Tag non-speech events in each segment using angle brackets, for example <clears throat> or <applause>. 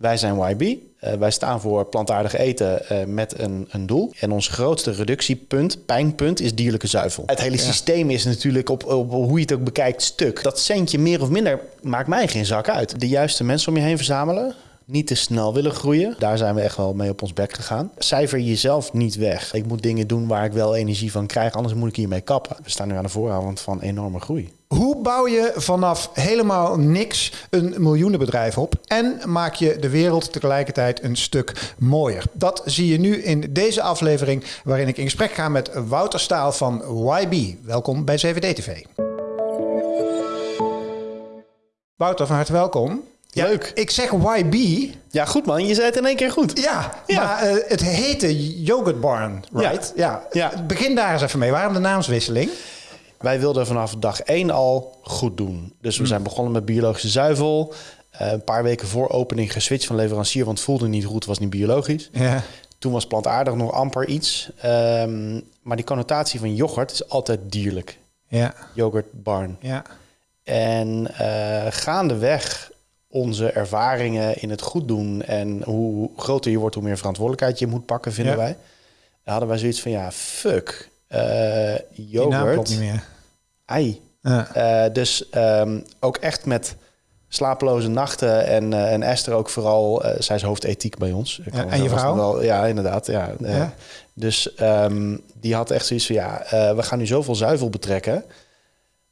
Wij zijn YB. Uh, wij staan voor plantaardig eten uh, met een, een, doel. En ons grootste reductiepunt, pijnpunt, is dierlijke zuivel. Het hele ja. systeem is natuurlijk op, op, hoe je het ook bekijkt stuk. Dat centje meer of minder maakt mij geen zak uit. De juiste mensen om je heen verzamelen niet te snel willen groeien. Daar zijn we echt wel mee op ons bek gegaan. Cijfer jezelf niet weg. Ik moet dingen doen waar ik wel energie van krijg, anders moet ik hiermee kappen. We staan nu aan de vooravond van enorme groei. Hoe bouw je vanaf helemaal niks een miljoenenbedrijf op en maak je de wereld tegelijkertijd een stuk mooier? Dat zie je nu in deze aflevering waarin ik in gesprek ga met Wouter Staal van YB. Welkom bij CVD TV. Wouter, van harte welkom. Leuk. Ik zeg YB. Ja, goed man. Je zei het in één keer goed. Ja, ja. maar uh, het heette Yogurt Barn, right? Ja. ja. ja. Begin daar eens even mee. Waarom de naamswisseling? Wij wilden vanaf dag één al goed doen. Dus we mm. zijn begonnen met biologische zuivel. Uh, een paar weken voor opening geswitcht van leverancier, want het voelde niet goed, was niet biologisch. Ja. Toen was plantaardig nog amper iets. Um, maar die connotatie van yoghurt is altijd dierlijk. Ja. Yogurt barn. Ja. En uh, gaandeweg onze ervaringen in het goed doen en hoe groter je wordt, hoe meer verantwoordelijkheid je moet pakken, vinden wij. Dan hadden wij zoiets van ja, fuck. Uh, yogurt. niet meer. Ei. Uh, dus um, ook echt met slapeloze nachten en, uh, en Esther ook vooral, uh, zij is hoofdethiek bij ons. Ja, en je vrouw? Wel, ja, inderdaad. Ja. ja. Dus um, die had echt zoiets van ja, we gaan nu zoveel zuivel betrekken.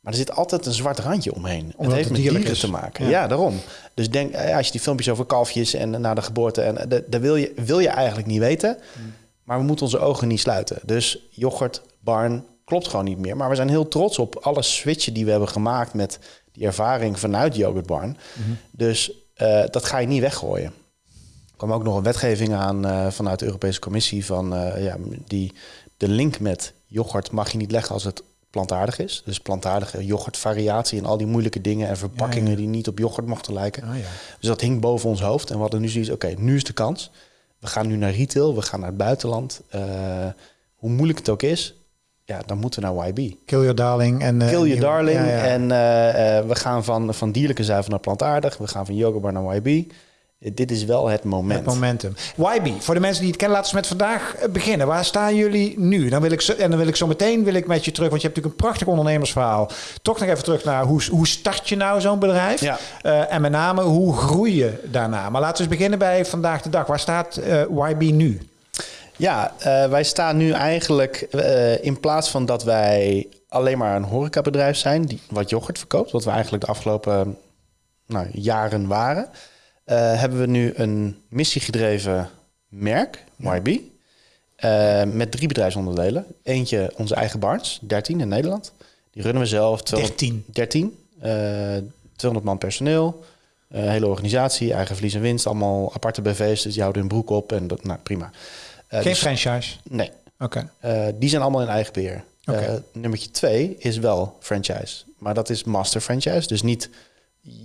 Maar er zit altijd een zwart randje omheen. Omdat het heeft met dieren is. te maken. Ja. daarom. Dus denk, eh, als je die filmpjes over kalfjes en na de geboorte... en eh, dat wil je, wil je eigenlijk niet weten. Hmm. Maar we moeten onze ogen niet sluiten. Dus yoghurt, barn, klopt gewoon niet meer. Maar we zijn heel trots op alle switchen die we hebben gemaakt... met die ervaring vanuit yoghurt barn. Hmm. Dus uh, dat ga je niet weggooien. Er kwam ook nog een wetgeving aan uh, vanuit de Europese Commissie... van uh, ja, die de link met yoghurt mag je niet leggen als het plantaardig is. Dus plantaardige yoghurtvariatie en al die moeilijke dingen en verpakkingen die niet op yoghurt mochten lijken. Ah, dus dat hing boven ons hoofd. En we hadden nu zoiets, oké, nu is de kans. We gaan nu naar retail, we gaan naar het buitenland. Uh, hoe moeilijk het ook is, ja, dan moeten we naar YB. Kill your darling. En, uh, Kill your darling. En uh, we gaan van, van dierlijke zuivel naar plantaardig. We gaan van yoghurt naar YB dit is wel het moment. Het momentum. YB, voor de mensen die het kennen, laten we met vandaag eh, beginnen. Waar staan jullie nu? Dan wil ik zo, en dan wil ik zo meteen wil ik met je terug, want je hebt natuurlijk een prachtig ondernemersverhaal. Toch nog even terug naar hoe, hoe start je nou zo'n bedrijf? Ja. Uh, en met name, hoe groei je daarna? Maar laten we eens beginnen bij vandaag de dag. Waar staat uh, eh, YB nu? Ja, uh, wij staan nu eigenlijk in plaats van dat wij alleen maar een horecabedrijf zijn, die wat yoghurt verkoopt, wat we eigenlijk de afgelopen nou, jaren waren. Uh, hebben we nu een missiegedreven merk, YB, uh, eh, met drie bedrijfsonderdelen. Eentje onze eigen Barnes, 13 in Nederland. Die runnen we zelf. 13? 13. Uh, 200 man personeel. Uh, hele organisatie, eigen verlies en winst. Allemaal aparte BV's, dus die houden hun broek op. En dat, nou, prima. Geen dus, franchise? Nee. Oké. die zijn allemaal in eigen beheer. Okay. nummertje twee is wel franchise. Maar dat is master franchise. Dus niet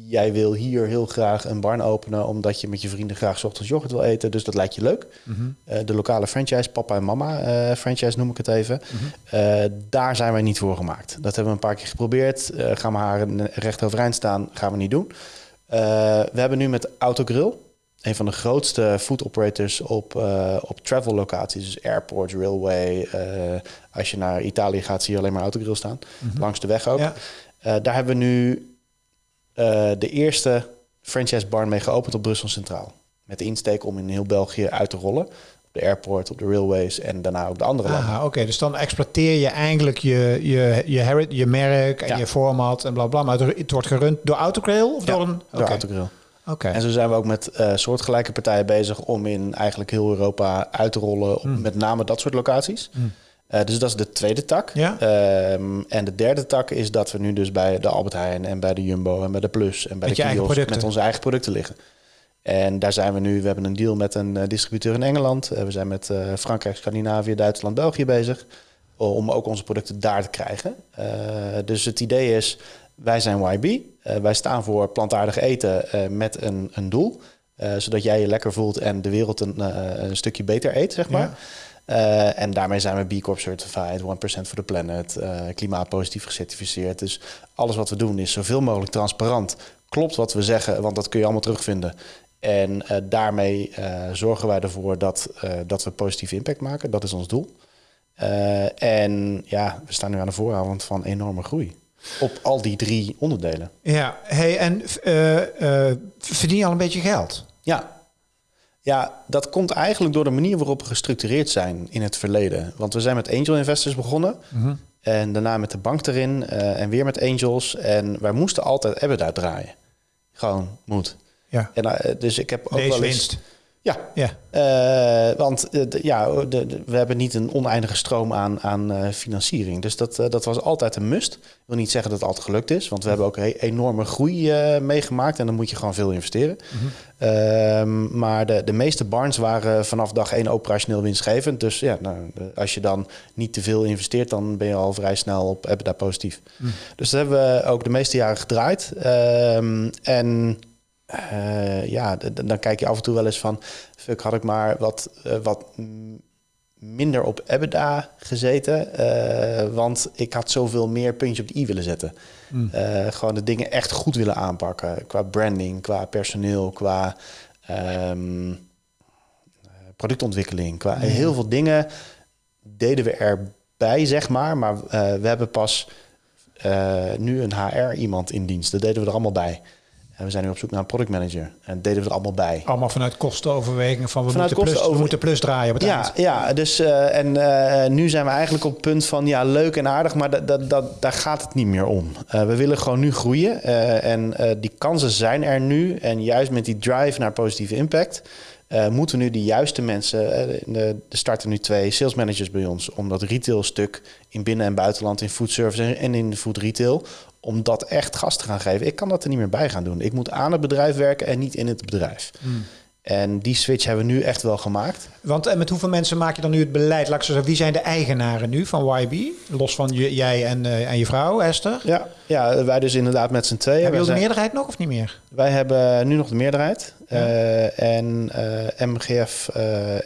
jij wil hier heel graag een barn openen omdat je met je vrienden graag ochtends yoghurt wil eten. Dus dat lijkt je leuk. Mhm. Eh, de lokale franchise, papa en mama uh, franchise noem ik het even. Mhm. Eh, daar zijn wij niet voor gemaakt. Dat hebben we een paar keer geprobeerd. gaan we haar recht overeind staan, gaan we niet doen. we hebben nu met Autogrill, een van de grootste food operators op, op travel locaties. Dus airports, railway. als je naar Italië gaat, zie je alleen maar Autogrill staan. Mhm. Langs de weg ook. daar hebben we nu de eerste franchise barn mee geopend op Brussel Centraal. Met de insteek om in heel België uit te rollen. Op de airport, op de railways en daarna ook de andere ah, landen. Oké, dus dan exploiteer je eigenlijk je, je, je, herit, je merk en je format en bla bla. Maar het wordt gerund door Autogrill of door een... door Autogrill. Oké. En zo zijn we ook met uh, soortgelijke partijen bezig om in eigenlijk heel Europa uit te rollen. Hmm. Met name dat soort locaties. Hmm. Uh, dus dat is de tweede tak. Ja. Um, en de derde tak is dat we nu dus bij de Albert Heijn en bij de Jumbo en bij de Plus en bij met de kiosk met onze eigen producten liggen. En daar zijn we nu. We hebben een deal met een uh, distributeur in Engeland. Uh, we zijn met Frankrijk, Scandinavië, Duitsland, België bezig. Om ook onze producten daar te krijgen. dus het idee is, wij zijn YB. wij staan voor plantaardig eten met een, een doel. zodat jij je lekker voelt en de wereld een, een stukje beter eet, zeg maar. Ja. Uh, en daarmee zijn we B Corp certified, 1% for the planet, uh, klimaatpositief gecertificeerd. Dus alles wat we doen is zoveel mogelijk transparant. Klopt wat we zeggen, want dat kun je allemaal terugvinden En daarmee zorgen wij ervoor dat, dat we positieve impact maken. Dat is ons doel. en ja, we staan nu aan de vooravond van enorme groei. Op al die drie onderdelen. Ja, hey, en verdien je al een beetje geld? Ja, ja, dat komt eigenlijk door de manier waarop we gestructureerd zijn in het verleden. Want we zijn met angel investors begonnen. Mhm. En daarna met de bank erin. Uh, en weer met angels. En wij moesten altijd EBITDA draaien. Gewoon moet. Ja. En, uh, dus ik heb ook Deze wel eens... winst. Ja, ja. Uh, want uh, ja, de, de, we hebben niet een oneindige stroom aan, aan uh, financiering. Dus dat, dat was altijd een must. Ik wil niet zeggen dat het altijd gelukt is, want we hebben ook een enorme groei meegemaakt en dan moet je gewoon veel investeren. Mm -hmm. maar de, de meeste barns waren vanaf dag één operationeel winstgevend. Dus ja, nou, als je dan niet te veel investeert, dan ben je al vrij snel op EBITDA positief. Mm. Dus dat hebben we ook de meeste jaren gedraaid. Ehm, en uh, ja, dan kijk je af en toe wel eens van... fuck, had ik maar wat, uh, wat minder op EBITDA gezeten. Uh, want ik had zoveel meer puntje op de i willen zetten. Mm. gewoon de dingen echt goed willen aanpakken. Qua branding, qua personeel, qua um, productontwikkeling. Qua heel veel dingen deden we erbij, zeg maar. Maar we hebben pas nu een HR iemand in dienst. Dat deden we er allemaal bij. En we zijn nu op zoek naar een productmanager. En deden we er allemaal bij. Allemaal vanuit kostenoverwegingen van we, moeten, plus, we moeten plus draaien op het ja, eind. Ja, dus uh, en uh, nu zijn we eigenlijk op het punt van ja, leuk en aardig, maar dat, dat, dat, daar gaat het niet meer om. Uh, we willen gewoon nu groeien. en die kansen zijn er nu. En juist met die drive naar positieve impact. moeten we nu de juiste mensen, er starten nu twee sales managers bij ons, om dat retail stuk in binnen- en buitenland, in food service en in food retail, om dat echt gas te gaan geven. Ik kan dat er niet meer bij gaan doen. Ik moet aan het bedrijf werken en niet in het bedrijf. Hmm. En die switch hebben we nu echt wel gemaakt. Want en met hoeveel mensen maak je dan nu het beleid? Laat ik zeggen, wie zijn de eigenaren nu van YB? Los van je, jij en, uh, en je vrouw, Esther? Ja, ja, wij dus inderdaad met z'n tweeën. Hebben jullie de meerderheid nog of niet meer? Wij hebben nu nog de meerderheid. Ja. Uh, en uh, MGF,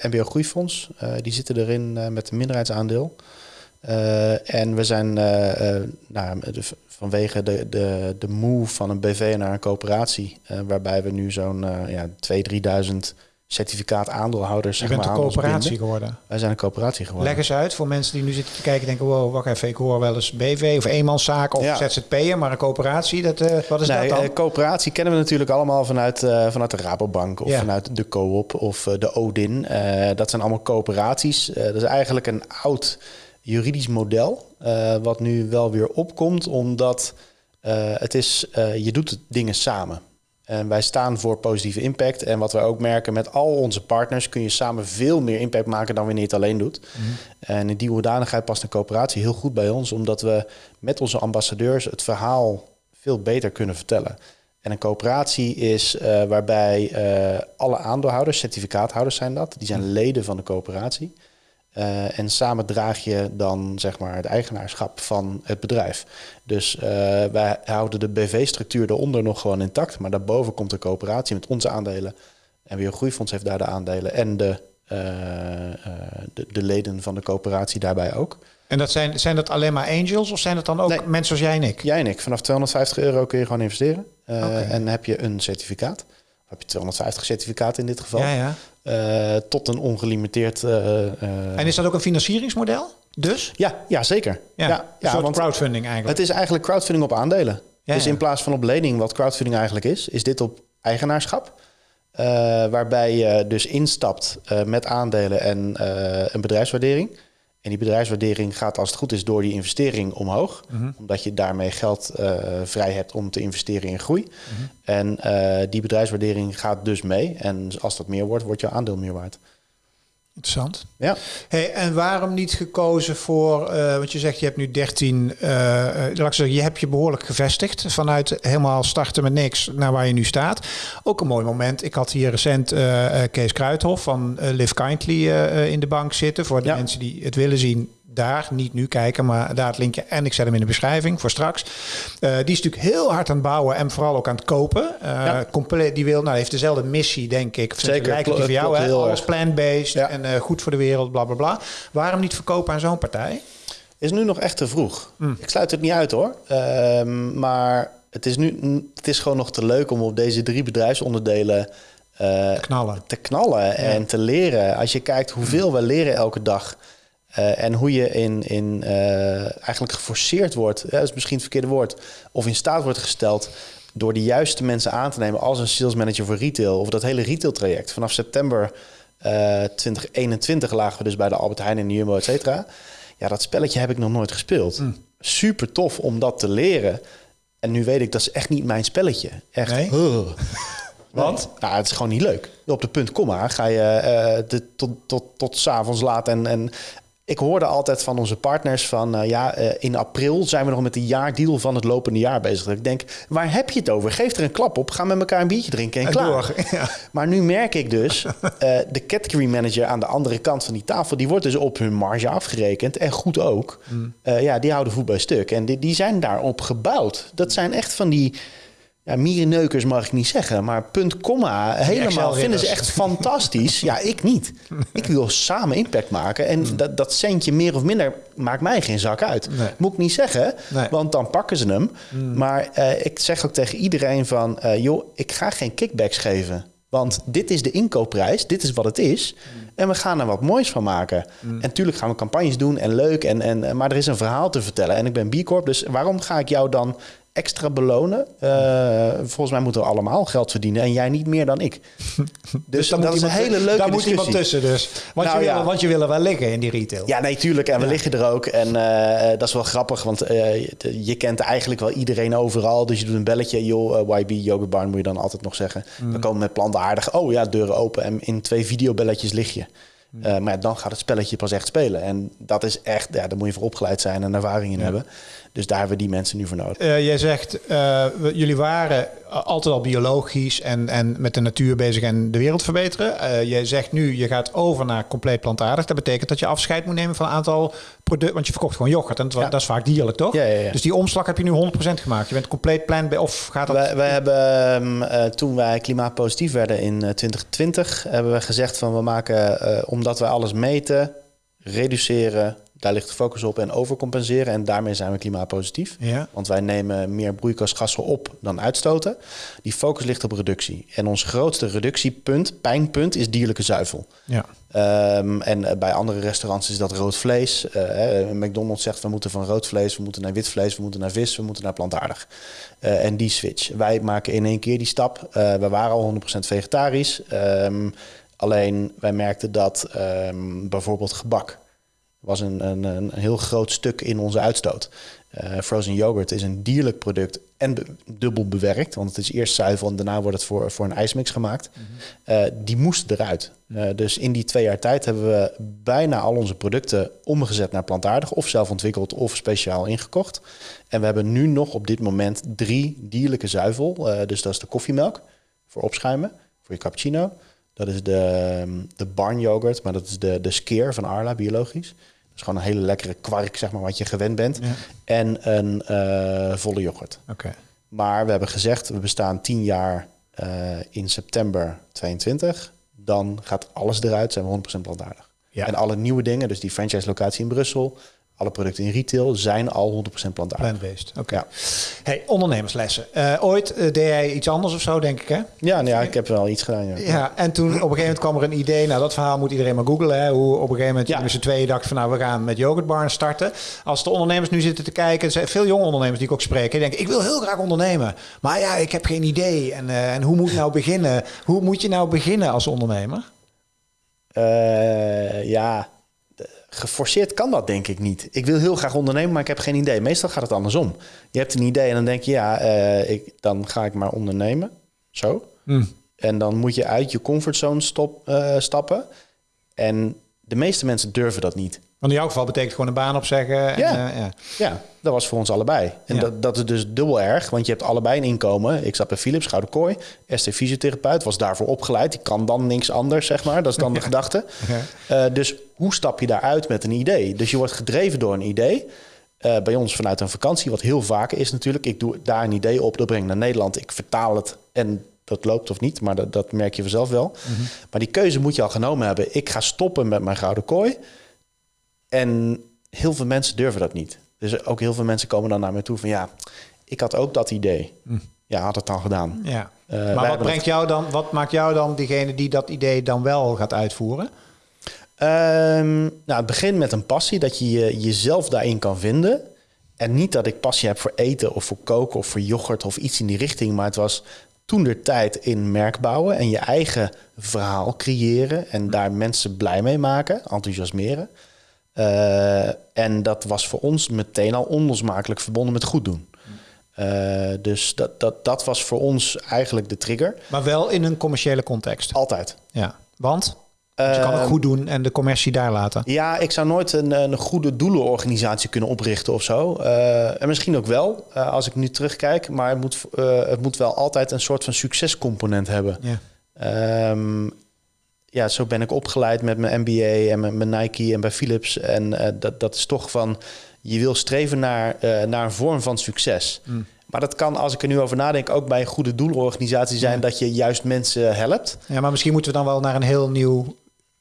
MBO Groeifonds, die zitten erin met een minderheidsaandeel. En we zijn nou, vanwege de, de, de move van een BV naar een coöperatie, waarbij we nu zo'n ja, 2.000, 3.000 certificaat aandeelhouders. Je bent een coöperatie geworden. Wij zijn een coöperatie geworden. Leg eens uit voor mensen die nu zitten te kijken, denken: wow, wacht even, ik hoor wel eens BV of eenmanszaak of ja. ZZP'er, maar een coöperatie, dat, uh, wat is nee, dat dan? coöperatie kennen we natuurlijk allemaal vanuit, vanuit de Rabobank of ja. vanuit de Coop of de Odin. dat zijn allemaal coöperaties. dat is eigenlijk een oud juridisch model, uh, wat nu wel weer opkomt, omdat uh, het is, uh, je doet dingen samen. En wij staan voor positieve impact. En wat we ook merken met al onze partners, kun je samen veel meer impact maken dan wanneer je het alleen doet. Mm -hmm. En in die hoedanigheid past een coöperatie heel goed bij ons, omdat we met onze ambassadeurs het verhaal veel beter kunnen vertellen. En een coöperatie is uh, waarbij uh, alle aandeelhouders, certificaathouders zijn dat, die zijn leden van de coöperatie. Uh, en samen draag je dan zeg maar het eigenaarschap van het bedrijf. Dus uh, wij houden de BV-structuur eronder nog gewoon intact. Maar daarboven komt de coöperatie met onze aandelen. En weer Groeifonds heeft daar de aandelen. En de, uh, de, de, leden van de coöperatie daarbij ook. En dat zijn, zijn dat alleen maar angels of zijn dat dan ook nee, mensen zoals jij en ik? Jij en ik. Vanaf 250 euro kun je gewoon investeren. Okay. En heb je een certificaat heb je 250 certificaten in dit geval. Ja, ja. Uh, tot een ongelimiteerd. Uh, uh, en is dat ook een financieringsmodel? Dus? Ja, ja zeker. Ja, ja, een soort crowdfunding eigenlijk. Het is eigenlijk crowdfunding op aandelen. Ja, dus in plaats van op lening, wat crowdfunding eigenlijk is, is dit op eigenaarschap. waarbij je dus instapt met aandelen en een bedrijfswaardering. En die bedrijfswaardering gaat als het goed is door die investering omhoog. Mhm. Omdat je daarmee geld uh, vrij hebt om te investeren in groei. Mhm. En uh, die bedrijfswaardering gaat dus mee. En als dat meer wordt, wordt je aandeel meer waard. Interessant. Ja. Hey, en waarom niet gekozen voor, uh, want je zegt je hebt nu 13, uh, laat ik zeggen, je hebt je behoorlijk gevestigd vanuit helemaal starten met niks naar waar je nu staat. Ook een mooi moment. Ik had hier recent uh, Kees Kruithof van Live Kindly in de bank zitten. Voor de ja. mensen die het willen zien, daar, niet nu kijken, maar daar het linkje. En ik zet hem in de beschrijving voor straks. Uh, die is natuurlijk heel hard aan het bouwen en vooral ook aan het kopen. Uh, ja. compleet, die wil, nou, heeft dezelfde missie, denk ik. Zeker, lijkt die voor jou, hè? Alles plant-based ja. en uh, goed voor de wereld, bla bla bla. Waarom niet verkopen aan zo'n partij? Is nu nog echt te vroeg. Mm. Ik sluit het niet uit hoor. Ehm, maar het is nu het is gewoon nog te leuk om op deze drie bedrijfsonderdelen te knallen, te knallen en te leren. Als je kijkt hoeveel we leren elke dag en hoe je in, in eigenlijk geforceerd wordt, dat is misschien het verkeerde woord, of in staat wordt gesteld door de juiste mensen aan te nemen als een sales manager voor retail of dat hele retail traject. Vanaf september 2021 lagen we dus bij de Albert Heijn en de Jumbo, et cetera. Ja, dat spelletje heb ik nog nooit gespeeld. Mm. Super tof om dat te leren. En nu weet ik, dat is echt niet mijn spelletje. Echt. Nee? <laughs> Want? Nou, het is gewoon niet leuk. Op de punt komma ga je uh, de, tot, tot, tot s avonds laat en, en ik hoorde altijd van onze partners van uh, ja, uh, in april zijn we nog met de jaardeal van het lopende jaar bezig. Ik denk, waar heb je het over? Geef er een klap op, ga met elkaar een biertje drinken en, en klaar. Door, <laughs> ja. Maar nu merk ik dus, uh, <laughs> de category manager aan de andere kant van die tafel, die wordt dus op hun marge afgerekend en goed ook. Mm. ja, die houden voet bij stuk en die, die zijn daarop gebouwd. Dat zijn echt van die ja, mierenneukers mag ik niet zeggen, maar punt, komma, helemaal vinden ze echt fantastisch. ja, ik niet. <laughs> Ik wil samen impact maken en hmm. dat, dat centje meer of minder maakt mij geen zak uit. Moet ik niet zeggen, want dan pakken ze hem. Hmm. Maar uh, ik zeg ook tegen iedereen van, uh, joh, ik ga geen kickbacks geven. Want dit is de inkoopprijs, dit is wat het is. Hmm. En we gaan er wat moois van maken. En natuurlijk gaan we campagnes doen en leuk. En, en, maar er is een verhaal te vertellen. En ik ben B Corp, dus waarom ga ik jou dan extra belonen. Uh, volgens mij moeten we allemaal geld verdienen en jij niet meer dan ik. <laughs> Dus, dus dat is een hele leuke Daar moet iemand tussen dus. Want, nou, je wil, want je wil er wel liggen in die retail. Ja, nee, tuurlijk. En we liggen er ook. En uh, dat is wel grappig, want uh, je kent eigenlijk wel iedereen overal. Dus je doet een belletje. Joh, YB Yoga Barn moet je dan altijd nog zeggen. Mm. We komen met plantaardig. Oh ja, deuren open. En in twee videobelletjes lig je. Uh, maar dan gaat het spelletje pas echt spelen. En dat is echt, ja, daar moet je voor opgeleid zijn en ervaring in hebben. Dus daar hebben we die mensen nu voor nodig. Uh, jij zegt, uh, jullie waren altijd al biologisch en, en met de natuur bezig en de wereld verbeteren. Jij zegt nu, je gaat over naar compleet plantaardig. Dat betekent dat je afscheid moet nemen van een aantal producten. Want je verkocht gewoon yoghurt en dat, is vaak dierlijk, toch? Ja, ja, dus die omslag heb je nu 100% gemaakt. Je bent compleet plan of gaat dat... Wij, wij hebben, um, toen wij klimaatpositief werden in 2020, hebben we gezegd van we maken, omdat wij alles meten, reduceren, daar ligt de focus op en overcompenseren. En daarmee zijn we klimaatpositief. Ja. Want wij nemen meer broeikasgassen op dan uitstoten. Die focus ligt op reductie. En ons grootste reductiepunt, pijnpunt, is dierlijke zuivel. Ja. Um, en eh, bij andere restaurants is dat rood vlees. Uh, McDonald's zegt we moeten van rood vlees, we moeten naar wit vlees, we moeten naar vis, we moeten naar plantaardig. Uh, en die switch. Wij maken in één keer die stap. Uh, we waren al 100% vegetarisch. Um, alleen wij merkten dat um, bijvoorbeeld gebak was een, een, een heel groot stuk in onze uitstoot. Uh, frozen yoghurt is een dierlijk product en dubbel bewerkt. Want het is eerst zuivel en daarna wordt het voor, voor een ijsmix gemaakt. Mm die moest eruit. Uh, dus in die twee jaar tijd hebben we bijna al onze producten omgezet naar plantaardig. Of zelf ontwikkeld of speciaal ingekocht. En we hebben nu nog op dit moment drie dierlijke zuivel. Dus dat is de koffiemelk voor opschuimen, voor je cappuccino. Dat is de, de barn yoghurt, maar dat is de, de skeer van Arla, biologisch is gewoon een hele lekkere kwark, zeg maar, wat je gewend bent. En een uh, volle yoghurt. Oké. Maar we hebben gezegd, we bestaan tien jaar uh, in september 22. Dan gaat alles eruit, zijn we 100% plantaardig. Ja. En alle nieuwe dingen, dus die franchise-locatie in Brussel, alle producten in retail zijn al 100% plantaardig. Oké. Ja. Hey, ondernemerslessen. Uh, ooit uh, deed jij iets anders of zo, denk ik, hè? Ja, nou ja, ik heb wel iets gedaan, ja. ja. en toen op een gegeven moment kwam er een idee... nou, dat verhaal moet iedereen maar googlen, hè? Hoe op een gegeven moment ja. met z'n tweeën dachten van... nou, we gaan met Yogurt Barn starten. Als de ondernemers nu zitten te kijken... zijn veel jonge ondernemers die ik ook spreek... die denken, ik wil heel graag ondernemen. Maar ja, ik heb geen idee. En, uh, en hoe moet nou beginnen? Hoe moet je nou beginnen als ondernemer? ja geforceerd kan dat denk ik niet. Ik wil heel graag ondernemen, maar ik heb geen idee. Meestal gaat het andersom. Je hebt een idee en dan denk je, ja, uh, ik, dan ga ik maar ondernemen. Zo. Hmm. En dan moet je uit je comfortzone stop, uh, stappen. En de meeste mensen durven dat niet. Want in jouw geval betekent gewoon een baan opzeggen. En, ja. Uh, ja. ja, dat was voor ons allebei. En dat, dat is dus dubbel erg, want je hebt allebei een inkomen. Ik zat bij Philips, Gouden Kooi, ST fysiotherapeut, was daarvoor opgeleid. Die kan dan niks anders, zeg maar. Dat is dan de gedachte. <laughs> Uh, dus hoe stap je daaruit met een idee? Dus je wordt gedreven door een idee. Uh, bij ons vanuit een vakantie, wat heel vaak is natuurlijk. Ik doe daar een idee op, dat breng ik naar Nederland. Ik vertaal het en dat loopt of niet, maar dat, dat merk je vanzelf wel. Mhm. Maar die keuze moet je al genomen hebben. Ik ga stoppen met mijn gouden kooi. En heel veel mensen durven dat niet. Dus ook heel veel mensen komen dan naar me toe van ja, ik had ook dat idee. Mhm. Ja, had het dan gedaan. Ja. maar wat, brengt jou dan, wat maakt jou dan diegene die dat idee dan wel gaat uitvoeren? Um, nou, het begint met een passie, dat je jezelf daarin kan vinden. En niet dat ik passie heb voor eten of voor koken of voor yoghurt of iets in die richting. Maar het was toen de tijd in merk bouwen en je eigen verhaal creëren. En daar mensen blij mee maken, enthousiasmeren. Uh, en dat was voor ons meteen al onlosmakelijk verbonden met goed doen. Uh, dus dat, dat, dat was voor ons eigenlijk de trigger. Maar wel in een commerciële context? Altijd. Ja, want? je kan het ehm, goed doen en de commercie daar laten. Ja, ik zou nooit een, een goede doelenorganisatie kunnen oprichten of zo. Uh, en misschien ook wel, uh, als ik nu terugkijk. Maar het moet, uh, het moet wel altijd een soort van succescomponent hebben. Ja. Um, ja, zo ben ik opgeleid met mijn MBA en mijn, mijn Nike en bij Philips. En dat, dat is toch van, je wil streven naar, naar een vorm van succes. Mm. Maar dat kan, als ik er nu over nadenk, ook bij een goede doelorganisatie zijn... dat je juist mensen helpt. Ja, maar misschien moeten we dan wel naar een heel nieuw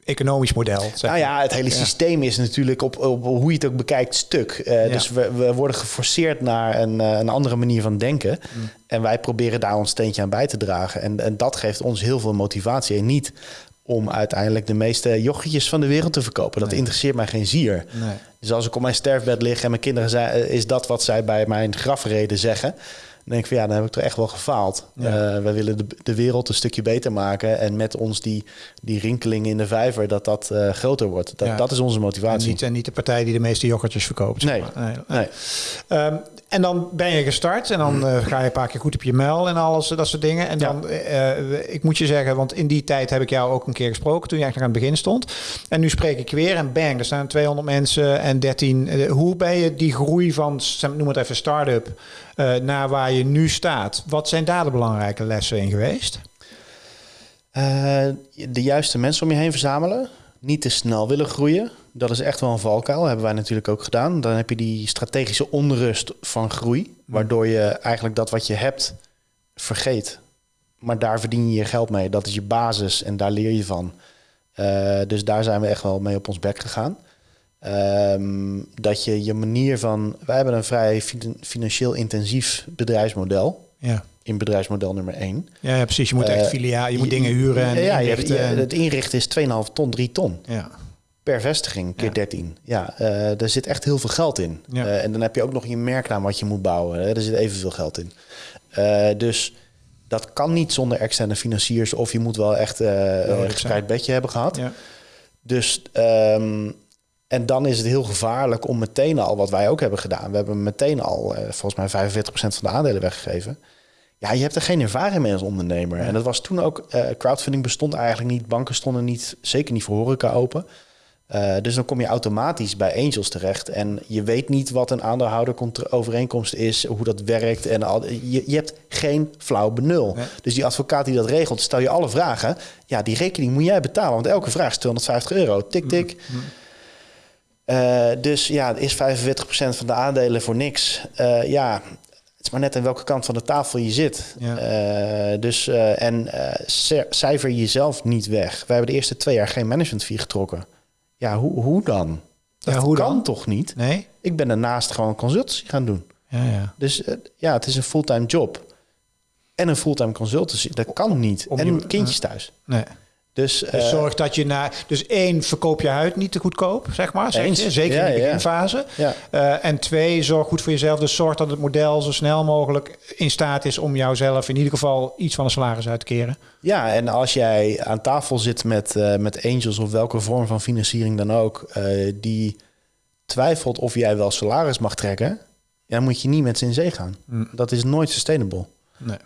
economisch model. Zeg nou ja, het hele systeem is natuurlijk op, op, hoe je het ook bekijkt stuk. Uh, Dus we, we, worden geforceerd naar een, uh, een andere manier van denken. Mm. En wij proberen daar ons steentje aan bij te dragen. En, en dat geeft ons heel veel motivatie. En niet om uiteindelijk de meeste jochietjes van de wereld te verkopen. Dat interesseert mij geen zier. Nee. Dus als ik op mijn sterfbed lig en mijn kinderen zijn, eh, is dat wat zij bij mijn grafreden zeggen denk ik van ja, dan heb ik toch echt wel gefaald. Ja. Uh, wij willen de, de wereld een stukje beter maken. En met ons die, die rinkeling in de vijver, dat dat uh, groter wordt. Dat, dat is onze motivatie. En niet, en niet de partij die de meeste yoghurtjes verkoopt. Nee. nee. nee. Um, en dan ben je gestart en dan uh, ga je een paar keer goed op je mail en alles, dat soort dingen. En dan, ik moet je zeggen, want in die tijd heb ik jou ook een keer gesproken toen je eigenlijk aan het begin stond. En nu spreek ik weer en bang, er staan 200 mensen en 13. hoe ben je die groei van, noem het even start-up, naar waar je nu staat. Wat zijn daar de belangrijke lessen in geweest? De juiste mensen om je heen verzamelen. Niet te snel willen groeien. Dat is echt wel een valkuil. hebben wij natuurlijk ook gedaan. Dan heb je die strategische onrust van groei. Waardoor je eigenlijk dat wat je hebt vergeet. Maar daar verdien je je geld mee. Dat is je basis en daar leer je van. Uh, dus daar zijn we echt wel mee op ons bek gegaan. Um, dat je je manier van. Wij hebben een vrij financieel intensief bedrijfsmodel. Ja. In bedrijfsmodel nummer 1. Ja, ja precies. Je moet echt uh, filiaal, je moet dingen huren. En ja, je, het inrichten is 2,5 ton, 3 ton. Ja. Per vestiging, keer ja. 13. Ja, uh, er zit echt heel veel geld in. Ja. Uh, en dan heb je ook nog je merknaam wat je moet bouwen. Hè. Er zit evenveel geld in. dus dat kan niet zonder externe financiers. Of je moet wel echt een gespreid bedje hebben gehad. Ja. Dus um, en dan is het heel gevaarlijk om meteen al, wat wij ook hebben gedaan. We hebben meteen al, eh, volgens mij 45% van de aandelen weggegeven. Ja, je hebt er geen ervaring mee als ondernemer. En dat was toen ook, uh, crowdfunding bestond eigenlijk niet. Banken stonden niet, zeker niet voor horeca open. Uh, dus dan kom je automatisch bij angels terecht. En je weet niet wat een aandeelhouder overeenkomst is, hoe dat werkt. En al, je, je hebt geen flauw benul. Dus die advocaat die dat regelt, stel je alle vragen. Ja, die rekening moet jij betalen. Want elke vraag is 250 euro. Tik, tik. Mm, mm. Uh, dus ja, is 45% van de aandelen voor niks. Uh, ja, het is maar net aan welke kant van de tafel je zit. Ja. Uh, dus, en cijfer jezelf niet weg. Wij hebben de eerste twee jaar geen management fee getrokken. Ja, hoe, hoe dan? Dat ja, hoe kan dan? toch niet? Nee? Ik ben daarnaast gewoon consultancy gaan doen. Ja, ja. Dus ja, het is een fulltime job. En een fulltime consultancy. Dat kan niet. Om en kindjes thuis. Nee. Dus, dus uh, zorg dat je naar. Dus één, verkoop je huid niet te goedkoop, zeg maar. Zeg je, zeker in de beginfase. Ja. Uh, en twee, zorg goed voor jezelf. Dus zorg dat het model zo snel mogelijk in staat is om jouzelf in ieder geval iets van een salaris uit te keren. Ja, en als jij aan tafel zit met, uh, met angels of welke vorm van financiering dan ook, die twijfelt of jij wel salaris mag trekken, dan moet je niet met ze in zee gaan. Mm. Dat is nooit sustainable. Nee.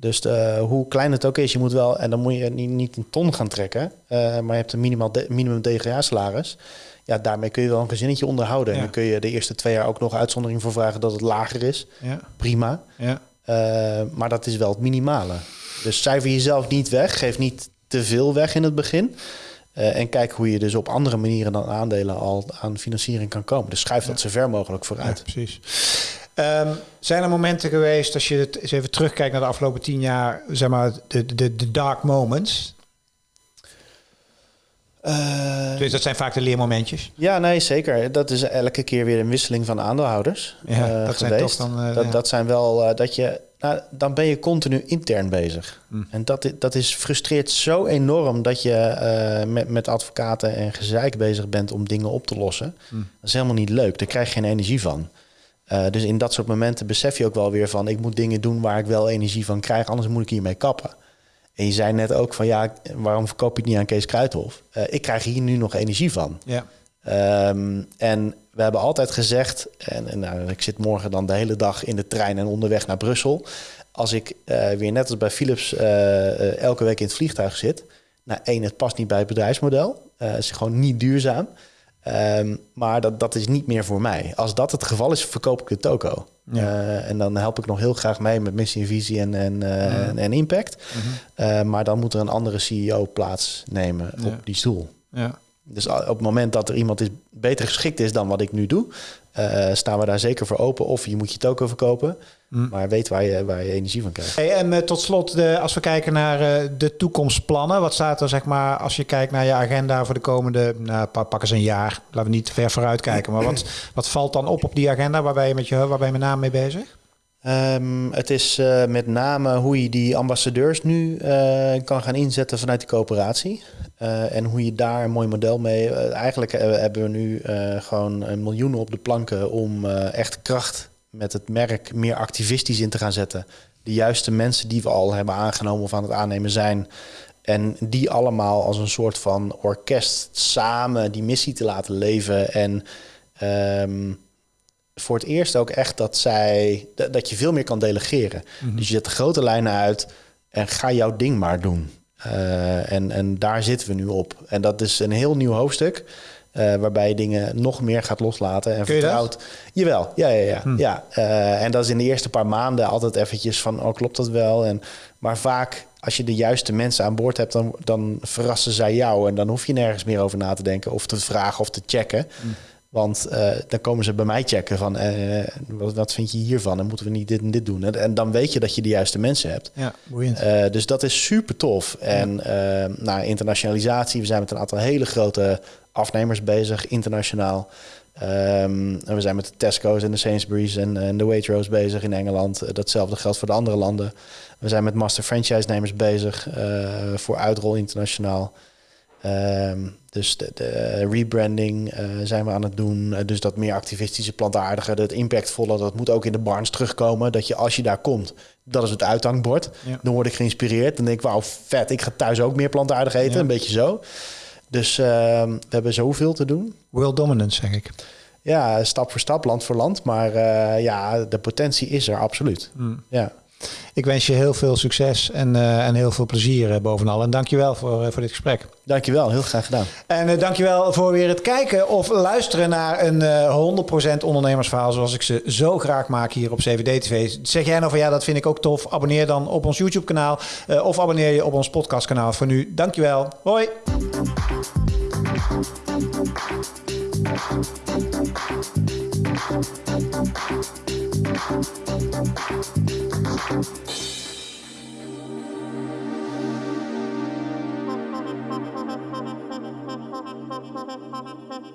Dus uh, hoe klein het ook is, je moet wel, en dan moet je niet, niet een ton gaan trekken, uh, maar je hebt een minimaal de, minimum DGA-salaris. Ja, daarmee kun je wel een gezinnetje onderhouden. En dan kun je de eerste twee jaar ook nog uitzondering voor vragen dat het lager is. Ja. Prima. Ja. Uh, maar dat is wel het minimale. Dus cijfer jezelf niet weg, geef niet te veel weg in het begin. en kijk hoe je dus op andere manieren dan aandelen al aan financiering kan komen. Dus schuif dat zo ver mogelijk vooruit. Ja, precies. Um, zijn er momenten geweest, als je het eens even terugkijkt naar de afgelopen tien jaar, zeg maar, de, de, de dark moments? Uh, dus dat zijn vaak de leermomentjes. Ja, nee, zeker. Dat is elke keer weer een wisseling van aandeelhouders. Ja, uh, dat geweest. zijn toch dan. Uh, dat, ja. dat zijn wel dat je Nou, dan ben je continu intern bezig. Mm. En dat, dat is, frustreert zo enorm dat je met, met advocaten en gezeik bezig bent om dingen op te lossen. Mm. Dat is helemaal niet leuk. Daar krijg je geen energie van. Uh, dus in dat soort momenten besef je ook wel weer van... ik moet dingen doen waar ik wel energie van krijg, anders moet ik hiermee kappen. En je zei net ook van ja, waarom verkoop je het niet aan Kees Kruithof? Uh, ik krijg hier nu nog energie van. Ja. Um, en we hebben altijd gezegd, en, en nou, ik zit morgen dan de hele dag in de trein en onderweg naar Brussel. Als ik uh, weer net als bij Philips elke week in het vliegtuig zit. Nou, één, het past niet bij het bedrijfsmodel. het is gewoon niet duurzaam. Um, maar dat, dat is niet meer voor mij. Als dat het geval is, verkoop ik de toko. Ja. en dan help ik nog heel graag mee met missie, visie en, en, ja. en impact. Mhm. maar dan moet er een andere CEO plaatsnemen op die stoel. Ja. Dus op het moment dat er iemand is beter geschikt is dan wat ik nu doe, uh, staan we daar zeker voor open. Of je moet je token verkopen, mm. maar weet waar je, waar je energie van krijgt. Hey, en uh, tot slot, de, als we kijken naar uh, de toekomstplannen, wat staat er zeg maar als je kijkt naar je agenda voor de komende, nou, pak eens een jaar, laten we niet ver vooruit kijken, maar wat, <clears throat> wat valt dan op op die agenda? Waar ben je met, je, waar ben je met name mee bezig? Um, het is uh, met name hoe je die ambassadeurs nu uh, kan gaan inzetten vanuit de coöperatie. Uh, en hoe je daar een mooi model mee. eigenlijk hebben we nu gewoon miljoenen op de planken om echt kracht met het merk meer activistisch in te gaan zetten. De juiste mensen die we al hebben aangenomen of aan het aannemen zijn. En die allemaal als een soort van orkest samen die missie te laten leven. En um, voor het eerst ook echt dat zij dat je veel meer kan delegeren. Mhm. Dus je zet de grote lijnen uit en ga jouw ding maar doen. Uh, en, en daar zitten we nu op. En dat is een heel nieuw hoofdstuk. Uh, waarbij je dingen nog meer gaat loslaten en vertrouwt. Jawel, ja, ja, ja. Hm. ja. Uh, en dat is in de eerste paar maanden altijd eventjes van, oh, klopt dat wel? En, maar vaak, als je de juiste mensen aan boord hebt, dan, dan verrassen zij jou. En dan hoef je nergens meer over na te denken of te vragen of te checken. Hm. Want uh, dan komen ze bij mij checken van uh, wat, wat, vind je hiervan en moeten we niet dit en dit doen. En, dan weet je dat je de juiste mensen hebt. Ja, boeiend. Uh, dus dat is super tof. En ja. nou, internationalisatie, we zijn met een aantal hele grote afnemers bezig, internationaal. Um, en we zijn met de Tesco's en de Sainsbury's en, en de Waitrose bezig in Engeland. Datzelfde geldt voor de andere landen. We zijn met master franchise-nemers bezig voor uitrol internationaal. Um, dus de, de rebranding uh, zijn we aan het doen. Uh, dus dat meer activistische, plantaardige, dat impactvolle, dat moet ook in de barns terugkomen. Dat je als je daar komt, dat is het uithangbord. Ja. Dan word ik geïnspireerd. Dan denk ik, wauw, vet, ik ga thuis ook meer plantaardig eten. Ja. Een beetje zo. Dus uh, we hebben zoveel te doen. World dominance, zeg ik. Ja, stap voor stap, land voor land. Maar ja, de potentie is er absoluut. Mm. Ja. Ik wens je heel veel succes en, uh, en heel veel plezier uh, bovenal. En dankjewel voor, uh, voor dit gesprek. Dankjewel, heel graag gedaan. En uh, dankjewel voor weer het kijken of luisteren naar een 100% ondernemersverhaal zoals ik ze zo graag maak hier op CVD TV. Zeg jij nou van ja, dat vind ik ook tof. Abonneer dan op ons YouTube kanaal of abonneer je op ons podcast kanaal. Voor nu, dankjewel. Hoi. Thank you. Thank you.